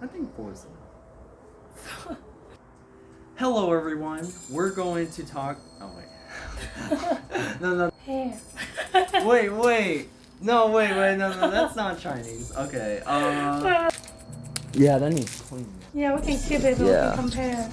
I think Forza. Hello, everyone. We're going to talk. Oh wait. no, no. Hair. Wait, wait. No, wait, wait. No, no. That's not Chinese. Okay. Uh. Yeah, that needs cleaning. Yeah, we can keep it. Yeah. We can compare.